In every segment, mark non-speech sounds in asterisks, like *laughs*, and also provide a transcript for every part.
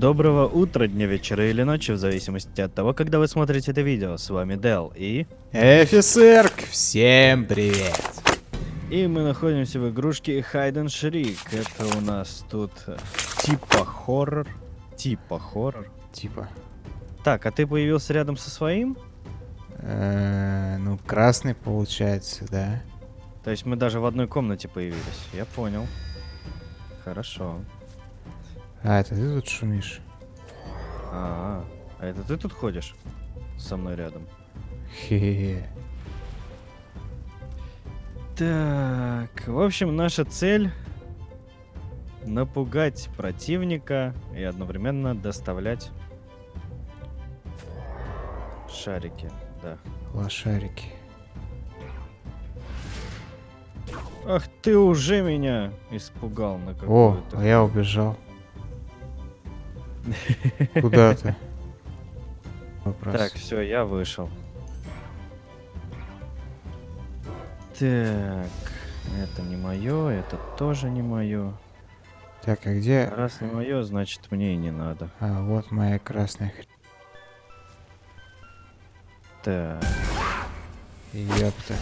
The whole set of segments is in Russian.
Доброго утра, дня, вечера или ночи, в зависимости от того, когда вы смотрите это видео. С вами Дел и... Эфисерк, всем привет! И мы находимся в игрушке and Shriek. Это у нас тут э, типа хоррор. Типа хоррор. Типа. Так, а ты появился рядом со своим? Э, ну, красный получается, да. То есть мы даже в одной комнате появились. Я понял. Хорошо. А, это ты тут шумишь? А, а это ты тут ходишь? Со мной рядом. Хе-хе. Так, в общем, наша цель напугать противника и одновременно доставлять шарики, да. Лошарики. Ах, ты уже меня испугал на О, какую-то. а я убежал. Куда ты? Вопрос. Так, все, я вышел. Так, это не мое, это тоже не мое. Так, а где? Раз не мое, значит мне и не надо. А, вот моя красная хрень. Так, Ёпта.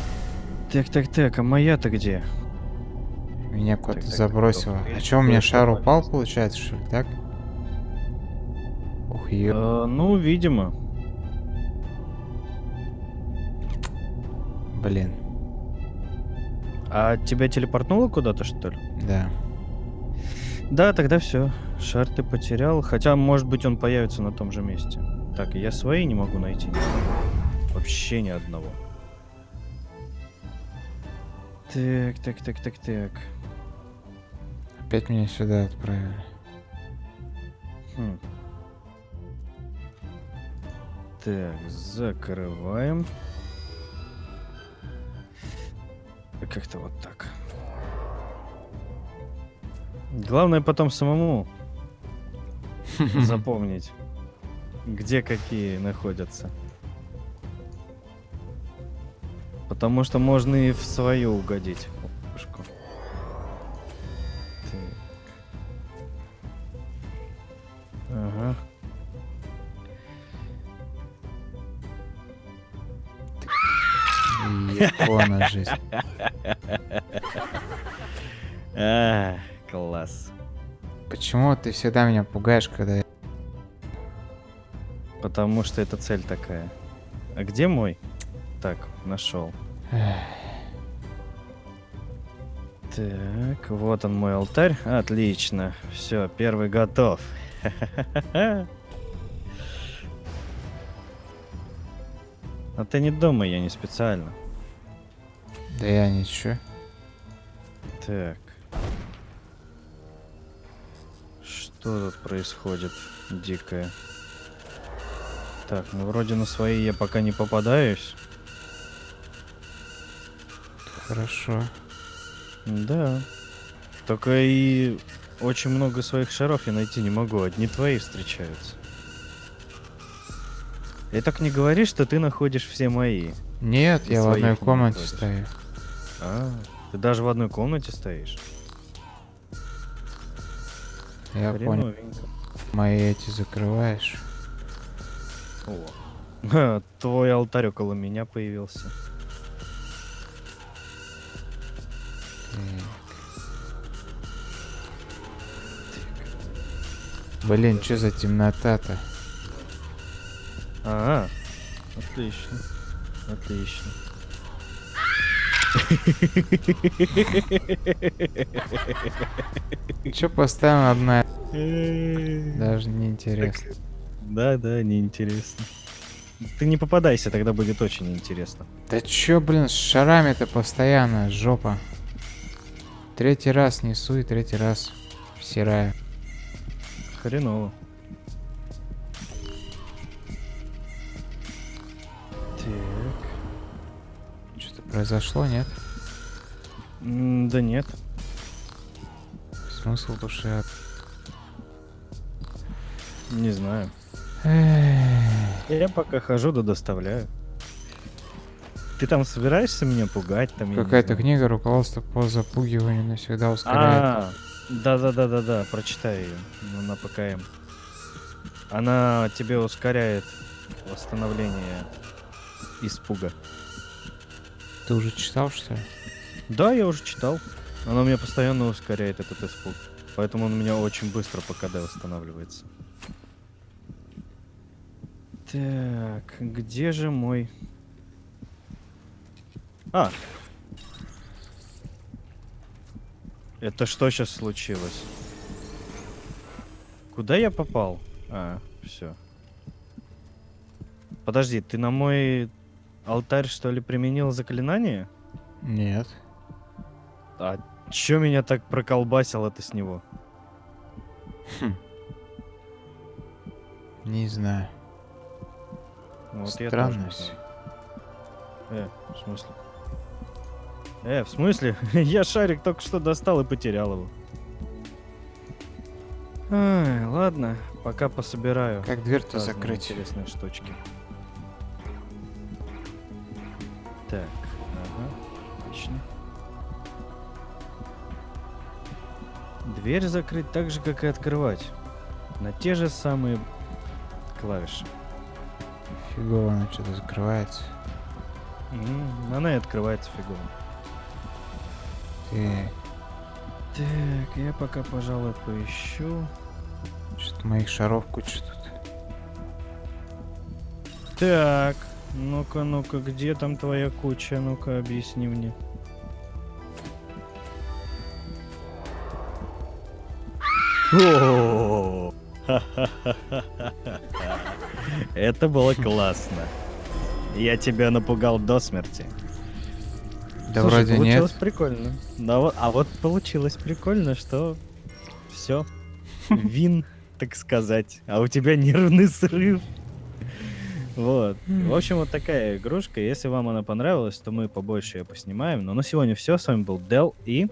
так, так, так, а моя-то где? Меня куда-то забросило. так, А чё, у меня шар упал, получается, что ли, так? Ух, ё... Э, ну, видимо. Блин. А тебя телепортнуло куда-то, что ли? Да. Да, тогда все. Шар ты потерял. Хотя, может быть, он появится на том же месте. Так, я свои не могу найти. Вообще ни одного. Так, так, так, так, так. Опять меня сюда отправили. Хм. Так, закрываем. Как-то вот так. Главное потом самому *laughs* запомнить, где какие находятся. Потому что можно и в свою угодить. Япона *laughs* жизнь. А, класс. Почему ты всегда меня пугаешь, когда я... Потому что это цель такая. А где мой? Так, нашел. Так, вот он мой алтарь. Отлично. Все, первый готов. *laughs* А ты не думай, я не специально. Да я ничего. Так. Что тут происходит дикое? Так, ну вроде на свои я пока не попадаюсь. Хорошо. Да. Только и очень много своих шаров я найти не могу. Одни твои встречаются. И так не говори, что ты находишь все мои. Нет, я в одной комнате находишь. стою. А, ты даже в одной комнате стоишь? Я понял. Мои эти закрываешь. О. Твой алтарь около меня появился. Блин, что за темнота-то? Ага. Отлично. Отлично. Че поставим одна? Даже не интересно. Да, да, неинтересно. Ты не попадайся, тогда будет очень интересно. Да чё, блин, с шарами-то постоянно, жопа. Третий раз несу и третий раз всираю. Хреново. Произошло, нет? М, Да нет. Смысл душа. Не знаю. Я пока хожу да доставляю. Ты там собираешься меня пугать? Там, Какая-то книга руководство по запугиванию навсегда ускоряет. А, да, да, да, да, да, прочитай ее на ПКМ. Она тебе ускоряет восстановление испуга. Ты уже читал, что ли? Да, я уже читал. Она меня постоянно ускоряет этот испуг. Поэтому он у меня очень быстро по КД восстанавливается. Так, где же мой... А! Это что сейчас случилось? Куда я попал? А, все. Подожди, ты на мой алтарь что ли применил заклинание? Нет. А чё меня так проколбасил это с него? Не знаю. Ну, Вот я тоже Странность. знаю. Э, в смысле? Э, в смысле? *laughs* я шарик только что достал и потерял его. Ай, ладно, пока пособираю. Как дверь-то закрыть? Интересные штучки. Так, ага, отлично. Дверь закрыть так же, как и открывать. На те же самые клавиши. Фигово она что-то закрывается. М, Она и открывается фигово. Ты Так, я пока, пожалуй, поищу. что-то моих шаров куча тут. Так, ну-ка, ну-ка, где там твоя куча? Ну-ка, объясни мне. Это было классно. Я тебя напугал до смерти. Да Слушай, вроде получилось нет. прикольно. Да вот- а вот получилось прикольно, что все. Вин, так сказать. А у тебя нервный срыв. Вот. В общем, вот такая игрушка. Если вам она понравилась, то мы побольше ее поснимаем. Но на сегодня все. С вами был Дел и...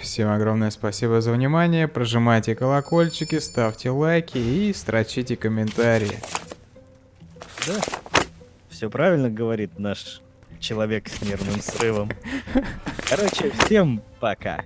Всем огромное спасибо за внимание. Прожимайте колокольчики, ставьте лайки и строчите комментарии. Да. Все правильно говорит наш человек с нервным срывом. *laughs* Короче, всем пока.